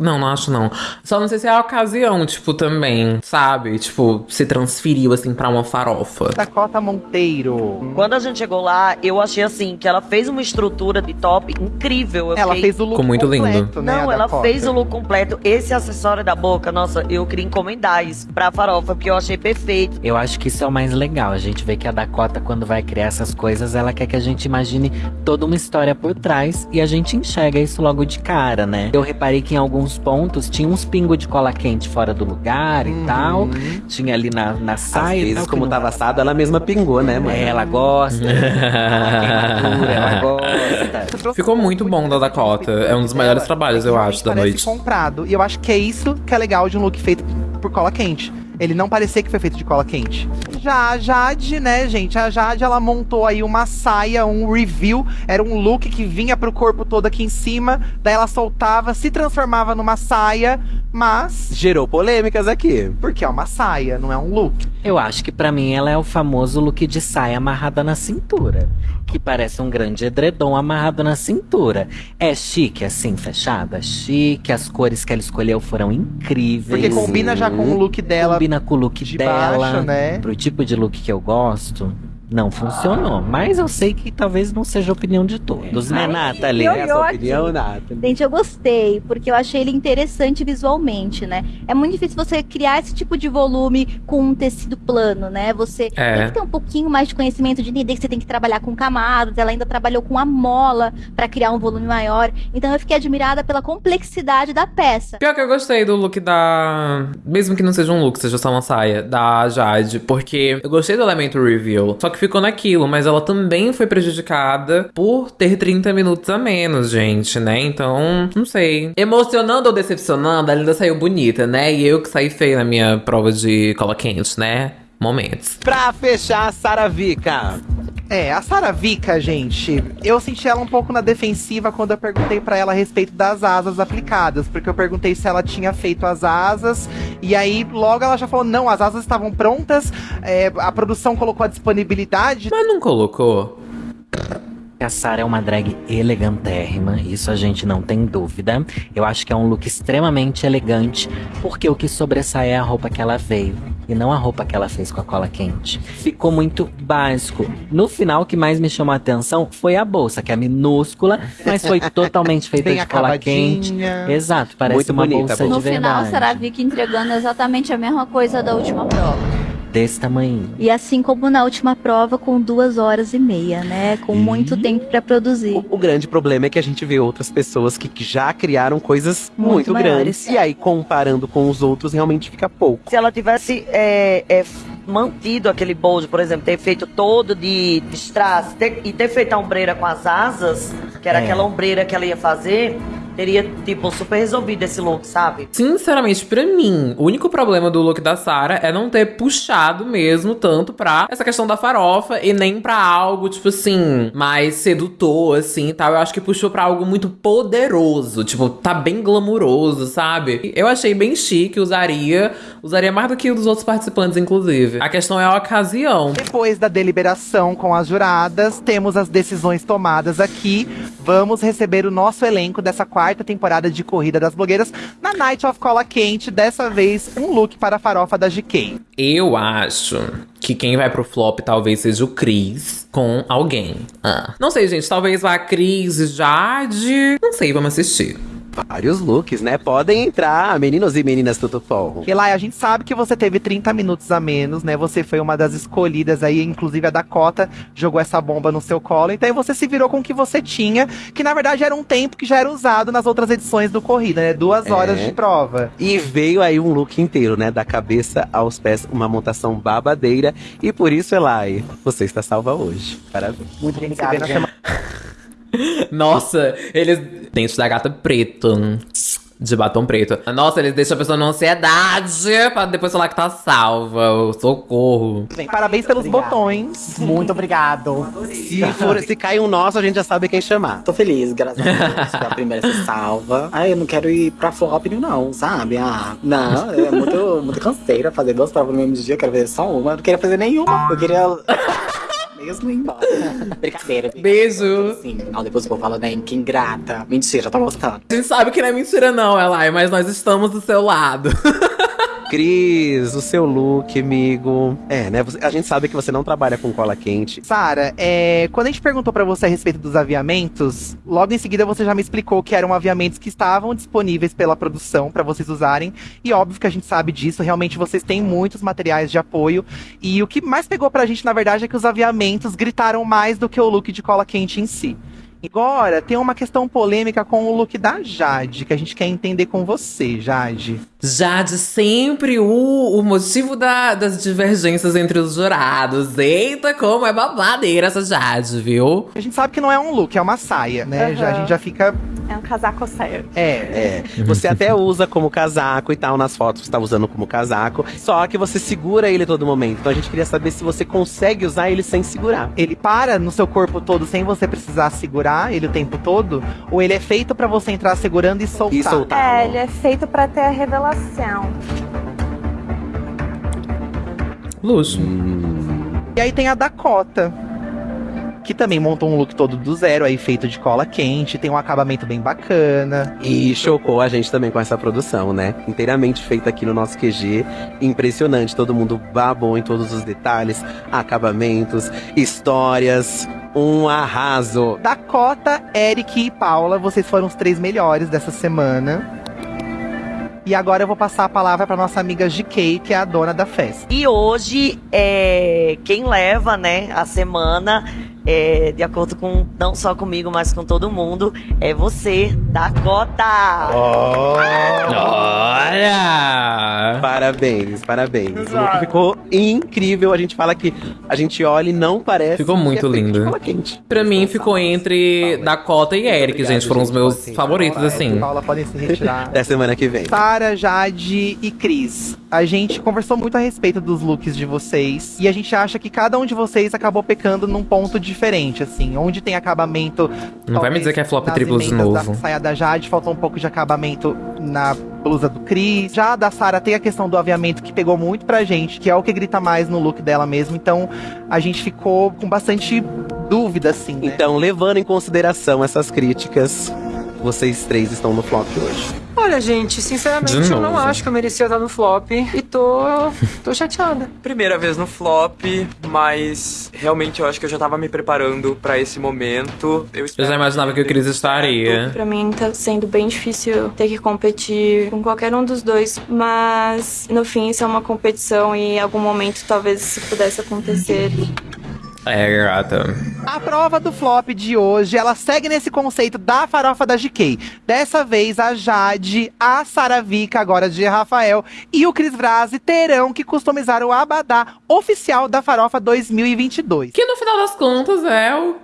Não, não acho não. Só não sei se é a ocasião, tipo, também, sabe? Tipo, se transferiu assim pra uma farofa. Dakota Monteiro. Quando a gente chegou lá, eu achei assim, que ela fez uma estrutura de top incrível. Eu Ela fiquei- fez o look Ficou muito lindo. completo, né, Não, ela Dakota. fez o look completo. Esse acessório da boca, nossa, eu queria encomendar isso pra farofa, porque eu achei perfeito. Eu acho que isso é o mais legal. A gente vê que a Dakota, quando vai criar essas coisas, ela quer que a gente imagine toda uma história por trás e a gente enxerga isso logo de cara, né? Eu reparei que em alguns pontos tinha uns pingos de cola quente fora do lugar e tal. Tinha ali na, na Às saia. e vezes, tal, que como não- tava assado, ela mesma pingou, né, mãe? É, ela gosta. queimadura, [LAUGHS] ela gosta. [LAUGHS] Ficou muito bom da Dakota. É um dos melhores trabalhos, eu acho, da noite. comprado. E eu acho que é isso que é legal de um look feito por cola quente. Ele não parecia que foi feito de cola quente. Já a Jade, né, gente? A Jade, ela montou aí uma saia, um review. Era um look que vinha pro corpo todo aqui em cima. Daí ela soltava, se transformava numa saia, mas... Gerou polêmicas aqui. Porque é uma saia, não é um look. Eu acho que pra mim ela é o famoso look de saia amarrada na cintura. Que parece um grande edredom amarrado na cintura. É chique, assim, fechada? Chique, as cores que ela escolheu foram incríveis. Porque combina já com o look dela Combina com o look de dela. baixo, né? Pro tipo de look que eu gosto. Não funcionou. Mas eu sei que talvez não seja a opinião de todos, né, Nathalie? Essa opinião, aqui. Nathalie? Gente, eu gostei, porque eu achei ele interessante visualmente, né? É muito difícil você criar esse tipo de volume com um tecido plano, né? Você É. tem que ter um pouquinho mais de conhecimento de entender que você tem que trabalhar com camadas. Ela ainda trabalhou com a mola para criar um volume maior. Então eu fiquei admirada pela complexidade da peça. Pior que eu gostei do look da. Mesmo que não seja um look, seja só uma saia, da Jade. Porque eu gostei do elemento reveal. Só que ficou naquilo, mas ela também foi prejudicada por ter 30 minutos a menos, gente, né? Então, não sei. Emocionando ou decepcionando, ela ainda saiu bonita, né? E eu que saí feia na minha prova de cola quente, né? Momentos. Pra fechar, a Sara Vika. É, a Sara Vika, gente, eu senti ela um pouco na defensiva quando eu perguntei pra ela a respeito das asas aplicadas, porque eu perguntei se ela tinha feito as asas, e aí logo ela já falou: não, as asas estavam prontas, é, a produção colocou a disponibilidade. Mas não colocou? A Sarah é uma drag elegantérrima, isso a gente não tem dúvida. Eu acho que é um look extremamente elegante, porque o que sobressai é a roupa que ela veio. E não a roupa que ela fez com a cola quente. Ficou muito básico. No final, o que mais me chamou a atenção foi a bolsa, que é minúscula, mas foi [LAUGHS] totalmente feita Bem de cola quente. Exato, parece Muito uma bonita bolsa. No de final, verdade. será a Vicky entregando exatamente a mesma coisa da última prova. Desse tamanho. E assim como na última prova, com duas horas e meia, né? Com muito tempo pra produzir. O grande problema é que a gente vê outras pessoas que já criaram coisas Muito muito, maiores. grandes. E aí, comparando com os outros, realmente fica pouco. Se ela tivesse é, é, mantido aquele bold, por exemplo, ter feito todo de, strass ter- e ter feito a ombreira com as asas, que era É. aquela ombreira que ela ia fazer, teria, tipo, super resolvido esse look, sabe? Sinceramente, pra mim, o único problema do look da Sarah é não ter puxado mesmo tanto pra essa questão da farofa e nem pra algo, tipo assim, mais sedutor, assim e tal. Eu acho que puxou pra algo muito poderoso. Tipo, tá bem glamuroso, sabe? Eu achei bem chique, usaria. Usaria mais do que o dos outros participantes, inclusive. A questão é a ocasião. Depois da deliberação com as juradas, temos as decisões tomadas aqui. Vamos receber o nosso elenco dessa quarta temporada de Corrida das Blogueiras na Night of Cola Quente. Dessa vez, um look para a farofa da GK. Eu acho que quem vai pro flop talvez seja o Cris com alguém. Ah. Não sei, gente. Talvez vá a Cris Jade. Não sei, vamos assistir. Vários looks, né? Podem entrar, meninos e meninas Tutupom. Elai, a gente sabe que você teve 30 minutos a menos, né? Você foi uma das escolhidas aí, inclusive a Dakota jogou essa bomba no seu colo. Então aí você se virou com o que você tinha, que na verdade era um tempo que já era usado nas outras edições do Corrida, né? Duas horas É. de prova. E veio aí um look inteiro, né? Da cabeça aos pés, uma montação babadeira. E por isso, Elai, você está salva hoje. Parabéns. Muito obrigada. [LAUGHS] Nossa, eles. Dente da gata preto. De batom preto. Nossa, eles deixam a pessoa na ansiedade pra depois falar que tá salva. Socorro. Parabéns pelos botões. Muito obrigado. Se, for, se cai um nosso, a gente já sabe quem chamar. Tô feliz, graças a Deus. A primeira a ser salva. Ai, eu não quero ir pra flop, não, sabe? Ah, não, é muito, muito canseira fazer duas provas no mesmo dia. Eu quero fazer só uma. Eu não queria fazer nenhuma. Eu queria. Mesmo ir embora. [LAUGHS] Brincadeira. Beijo. Sim. Não, depois o povo fala, né? Que ingrata. Mentira, tá gostando. A gente sabe que não é mentira, não, Elai, mas nós estamos do seu lado. [LAUGHS] Cris, o seu look, amigo. É, né? A gente sabe que você não trabalha com cola quente. Sara, é, quando a gente perguntou pra você a respeito dos aviamentos, logo em seguida você já me explicou que eram aviamentos que estavam disponíveis pela produção pra vocês usarem. E óbvio que a gente sabe disso, realmente vocês têm muitos materiais de apoio. E o que mais pegou pra gente, na verdade, é que os aviamentos gritaram mais do que o look de cola quente em si. Agora, tem uma questão polêmica com o look da Jade, que a gente quer entender com você, Jade. Jade, sempre o, o motivo da- das divergências entre os jurados. Eita, como é babadeira essa Jade, viu? A gente sabe que não é um look, é uma saia, né? Aham. Já, a gente já fica. É um casaco saia. É. É, você até usa como casaco e tal, nas fotos você tá usando como casaco, só que você segura ele a todo momento. Então a gente queria saber se você consegue usar ele sem segurar. Ele para no seu corpo todo sem você precisar segurar ele o tempo todo? Ou ele é feito pra você entrar segurando e soltar? E soltar. É, ele é feito pra ter a revelação. Luxo. E aí tem a Dakota. que também montou um look todo do zero, aí feito de cola quente, tem um acabamento bem bacana. E chocou a gente também com essa produção, né? Inteiramente feita aqui no nosso QG. Impressionante, todo mundo babou em todos os detalhes, acabamentos, histórias. Um arraso. Dakota, Eric e Paula, vocês foram os três melhores dessa semana. E agora eu vou passar a palavra para nossa amiga GK, que é a dona da festa. E hoje, é, quem leva, né, a semana, é, de acordo com, não só comigo, mas com todo mundo, é você, Dakota! Olha! Parabéns, parabéns. O look ficou incrível. A gente fala que a gente olha e não parece. Ficou que muito é de lindo. cola quente. Pra mim ficou entre Dakota e Eric, gente. Foram os meus favoritos, assim. Paula, podem se retirar. [LAUGHS] Da semana que vem. Sara, Jade e Cris. A gente conversou muito a respeito dos looks de vocês. E a gente acha que cada um de vocês acabou pecando num ponto diferente, assim. Onde tem acabamento. Não vai me dizer que é flop nas triplo de emendas novo. Da saia da Jade, faltou um pouco de acabamento na blusa do Cris. Já a da Sara tem a questão do aviamento que pegou muito pra gente, que é o que grita mais no look dela mesmo. Então a gente ficou com bastante dúvida, assim. Né? Então, levando em consideração essas críticas, vocês três estão no flop hoje. Olha, gente, sinceramente, eu não acho que eu merecia estar no flop. E tô. [LAUGHS] tô chateada. Primeira vez no flop, mas realmente eu acho que eu já tava me preparando pra esse momento. Eu, Eu já imaginava que o Cris estaria. Pra mim tá sendo bem difícil ter que competir com qualquer um dos dois, mas no fim isso é uma competição e em algum momento talvez isso pudesse acontecer. É, gata. A prova do flop de hoje, ela segue nesse conceito da farofa da GK. Dessa vez, a Jade, a Saravica, agora de Rafael, e o Cris Vrasi terão que customizar o abadá oficial da farofa 2022. Que no final das contas é o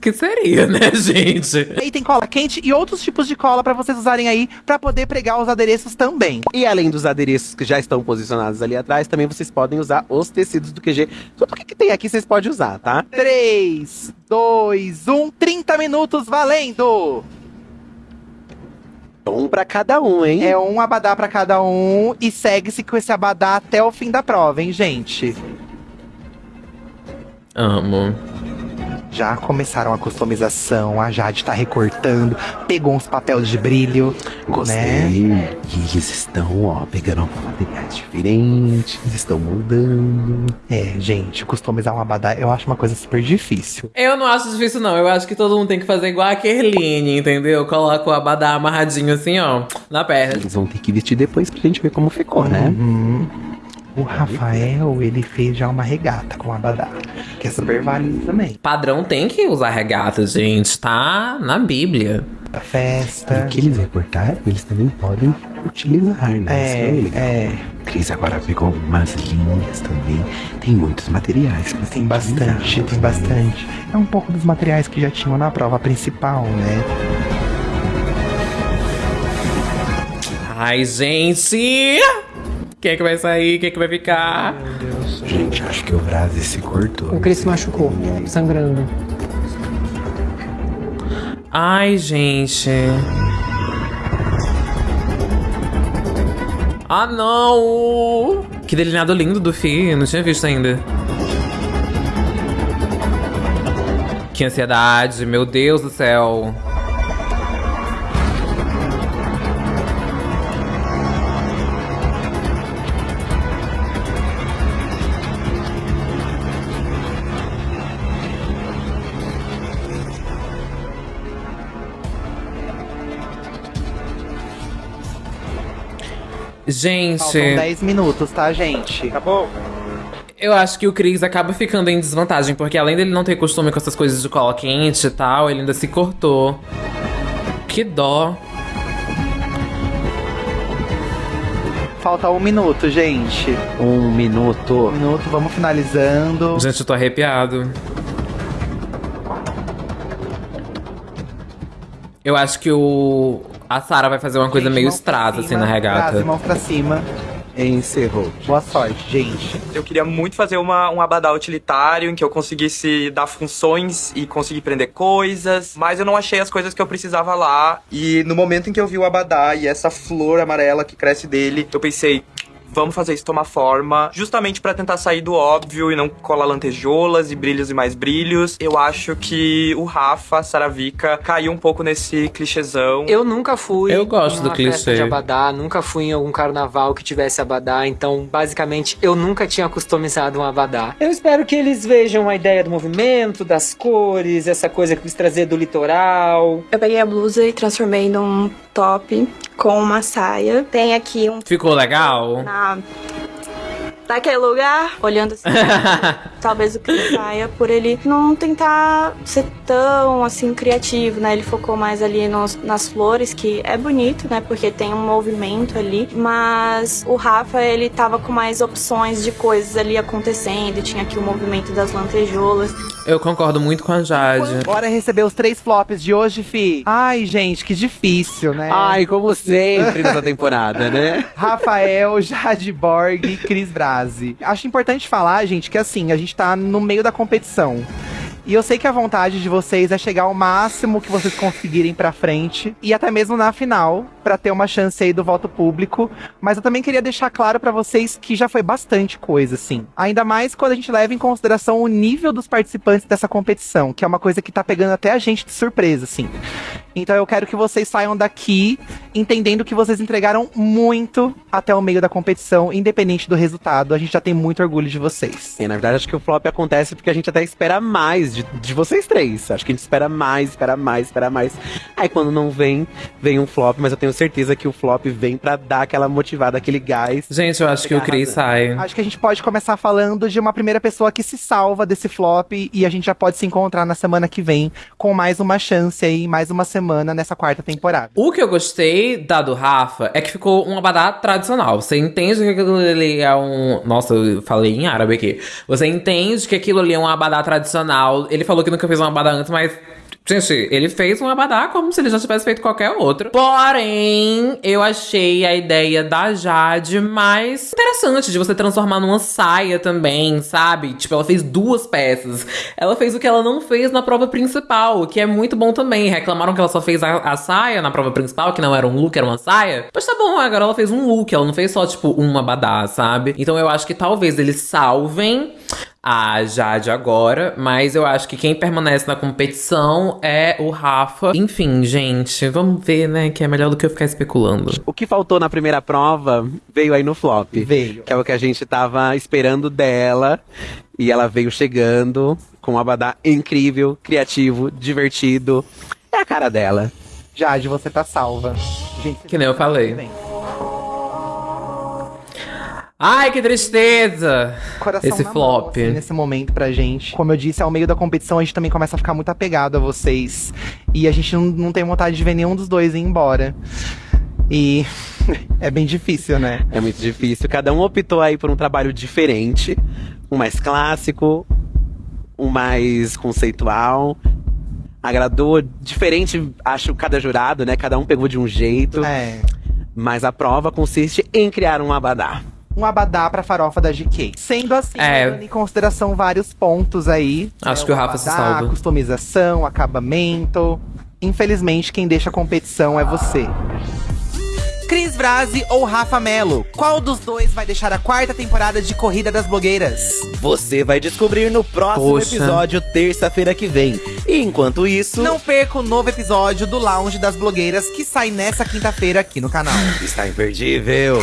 que seria, né, [LAUGHS] gente? E tem cola quente e outros tipos de cola pra vocês usarem aí pra poder pregar os adereços também. E além dos adereços que já estão posicionados ali atrás, também vocês podem usar os tecidos do QG. Tudo que, que tem aqui vocês podem usar, tá? 3, 2, 1, 30 minutos valendo! Um pra cada um, hein? É um abadá pra cada um e segue-se com esse abadá até o fim da prova, hein, gente? Amo. Já começaram a customização, a Jade tá recortando, pegou uns papéis de brilho. Gostei. Né? E eles estão, ó, pegando materiais diferentes, estão mudando. É, gente, customizar um abadá eu acho uma coisa super difícil. Eu não acho difícil, não. Eu acho que todo mundo tem que fazer igual a Kerline, entendeu? Coloca o abadá amarradinho assim, ó, na perna. Eles vão ter que vestir depois pra gente ver como ficou, né? O Rafael, ele fez já uma regata com abadá, que é super válido também. Padrão tem que usar regata, gente. Tá na Bíblia. A festa. O que eles recortaram, eles também podem utilizar, né? É, Isso legal. é. Cris agora pegou umas linhas também. Tem muitos materiais. pra Tem bastante, tem bastante. É um pouco dos materiais que já tinham na prova principal, né? Ai, gente! Quem é que vai sair? Quem é que vai ficar? Gente, acho que o Vrasi se cortou. O Cris se machucou, sangrando. Ai, gente. Ah, não! Que delineado lindo do Fi, não tinha visto ainda. Que ansiedade, meu Deus do céu. Gente. Faltam 10 minutos, tá, gente? Acabou? Eu acho que o Chris acaba ficando em desvantagem, porque além dele não ter costume com essas coisas de cola quente e tal, ele ainda se cortou. Que dó. Falta um minuto, gente. Um minuto. Um minuto, vamos finalizando. Gente, eu tô arrepiado. Eu acho que o. A Sarah vai fazer uma coisa meio estrada, assim, na regata. Mãos pra cima. Encerrou. Boa sorte, gente. Eu queria muito fazer uma, um abadá utilitário em que eu conseguisse dar funções e conseguir prender coisas, mas eu não achei as coisas que eu precisava lá. E no momento em que eu vi o abadá e essa flor amarela que cresce dele, eu pensei, Vamos fazer isso tomar forma, justamente pra tentar sair do óbvio e não colar lantejoulas e brilhos e mais brilhos. Eu acho que o Rafa, Saravica, caiu um pouco nesse clichêzão. Eu nunca fui Eu gosto em do clichê. de abadá, nunca fui em algum carnaval que tivesse abadá, então basicamente eu nunca tinha customizado um abadá. Eu espero que eles vejam a ideia do movimento, das cores, essa coisa que eu quis trazer do litoral. Eu peguei a blusa e transformei num top com uma saia. Tem aqui um Ficou legal? na naquele lugar, olhando assim, [LAUGHS] talvez o que saia por ele não tentar ser tão assim criativo, né? Ele focou mais ali nos- nas flores, que é bonito, né? Porque tem um movimento ali, mas o Rafa ele tava com mais opções de coisas ali acontecendo, tinha aqui o movimento das lantejoulas. Eu concordo muito com a Jade. Bora receber os três flops de hoje, fi. Ai, gente, que difícil, né? Ai, como sempre nessa temporada, né? Rafael, Jade Borg e Cris Brasi. Acho importante falar, gente, que assim, a gente tá no meio da competição. E eu sei que a vontade de vocês é chegar ao máximo que vocês conseguirem pra frente e até mesmo na final, pra ter uma chance aí do voto público. Mas eu também queria deixar claro pra vocês que já foi bastante coisa, assim. Ainda mais quando a gente leva em consideração o nível dos participantes dessa competição, que é uma coisa que tá pegando até a gente de surpresa, assim. Então eu quero que vocês saiam daqui entendendo que vocês entregaram muito até o meio da competição, independente do resultado. A gente já tem muito orgulho de vocês. E, na verdade, acho que o flop acontece porque a gente até espera mais de, de vocês três. Acho que a gente espera mais, espera mais, espera mais. Aí quando não vem, vem um flop, mas eu tenho certeza que o flop vem pra dar aquela motivada, aquele gás. Gente, eu acho que o Cris sai. Acho que a gente pode começar falando de uma primeira pessoa que se salva desse flop e a gente já pode se encontrar na semana que vem com mais uma chance aí, mais uma semana nessa quarta temporada. O que eu gostei da do Rafa é que ficou um abadá tradicional. Você entende que aquilo ali é um. Nossa, eu falei em árabe aqui. Você entende que aquilo ali é um abadá tradicional. Ele falou que nunca fez um abadá antes, mas. Gente, ele fez um abadá como se ele já tivesse feito qualquer outro. Porém, eu achei a ideia da Jade mais interessante de você transformar numa saia também, sabe? Tipo, ela fez duas peças. Ela fez o que ela não fez na prova principal, o que é muito bom também. Reclamaram que ela só fez a, a saia na prova principal, que não era um look, era uma saia. Mas tá bom, agora ela fez um look, ela não fez só, tipo, uma abadá, sabe? Então eu acho que talvez eles salvem a Jade agora, mas eu acho que quem permanece na competição é o Rafa. Enfim, gente, vamos ver, né? Que é melhor do que eu ficar especulando. O que faltou na primeira prova veio aí no flop. Veio. Que é o que a gente tava esperando dela. E ela veio chegando com um abadá incrível, criativo, divertido. É a cara dela. Jade, você tá salva. Gente, Que nem eu falei. Ai, que tristeza! coração Esse na flop. mão, assim, nesse momento pra gente. Como eu disse, ao meio da competição a gente também começa a ficar muito apegado a vocês. E a gente não, não tem vontade de ver nenhum dos dois ir embora. E [LAUGHS] é bem difícil, né? É muito difícil. Cada um optou aí por um trabalho diferente. Um mais clássico, um mais conceitual. Agradou diferente, acho, cada jurado, né? Cada um pegou de um jeito. É. Mas a prova consiste em criar um abadá. Um abadá pra farofa da GK. Sendo assim, É. levando em consideração vários pontos aí. Acho né, que o Rafa se abadá, salva. customização, acabamento. Infelizmente, quem deixa a competição é você. Cris Brasi ou Rafa Melo? Qual dos dois vai deixar a quarta temporada de Corrida das Blogueiras? Você vai descobrir no próximo Poxa. episódio, terça-feira que vem. E enquanto isso. Não perca o novo episódio do Lounge das Blogueiras que sai nessa quinta-feira aqui no canal. Está imperdível.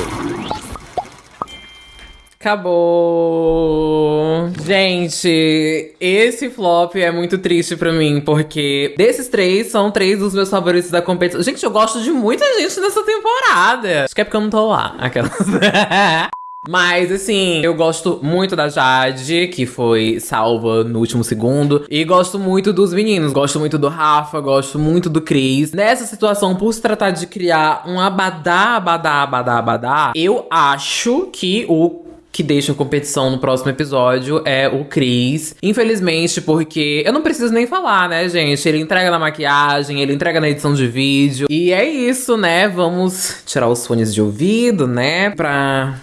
Acabou. Gente, esse flop é muito triste pra mim, porque desses três são três dos meus favoritos da competição. Gente, eu gosto de muita gente nessa temporada. Acho que é porque eu não tô lá. Aquelas. [LAUGHS] Mas, assim, eu gosto muito da Jade, que foi salva no último segundo. E gosto muito dos meninos. Gosto muito do Rafa, gosto muito do Cris. Nessa situação, por se tratar de criar um abadá, abadá, abadá, abadá, eu acho que o que deixa a competição no próximo episódio é o Chris. Infelizmente, porque eu não preciso nem falar, né, gente? Ele entrega na maquiagem, ele entrega na edição de vídeo. E é isso, né? Vamos tirar os fones de ouvido, né? Pra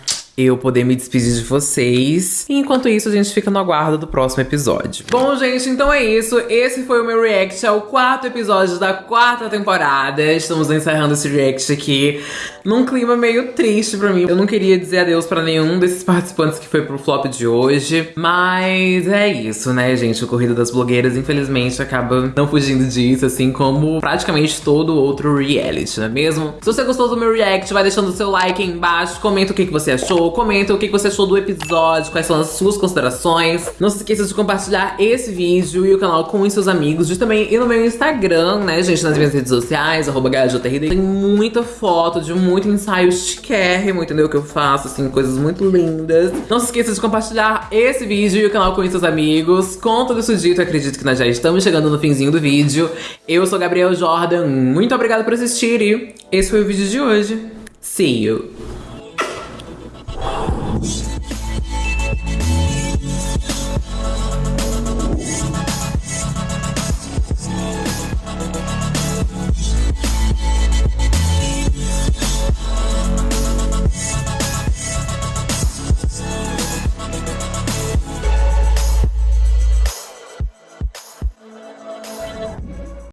eu poder me despedir de vocês. E enquanto isso, a gente fica no aguardo do próximo episódio. Bom, gente, então é isso. Esse foi o meu react ao quarto episódio da quarta temporada. Estamos encerrando esse react aqui num clima meio triste pra mim. Eu não queria dizer adeus pra nenhum desses participantes que foi pro flop de hoje. Mas é isso, né, gente? O Corrida das Blogueiras, infelizmente, acaba não fugindo disso, assim como praticamente todo outro reality, não é mesmo? Se você gostou do meu react, vai deixando o seu like aí embaixo, comenta o que, que você achou, comenta o que, você achou do episódio, quais são as suas considerações. Não se esqueça de compartilhar esse vídeo e o canal com os seus amigos, de também ir no meu Instagram, né, gente, nas minhas redes sociais, arroba Tem muita foto de muito ensaio chiquérrimo, entendeu? Que eu faço, assim, coisas muito lindas. Não se esqueça de compartilhar esse vídeo e o canal com seus amigos. Com tudo isso dito, acredito que nós já estamos chegando no finzinho do vídeo. Eu sou Gabriel Jordan, muito obrigada por assistir e esse foi o vídeo de hoje. See you!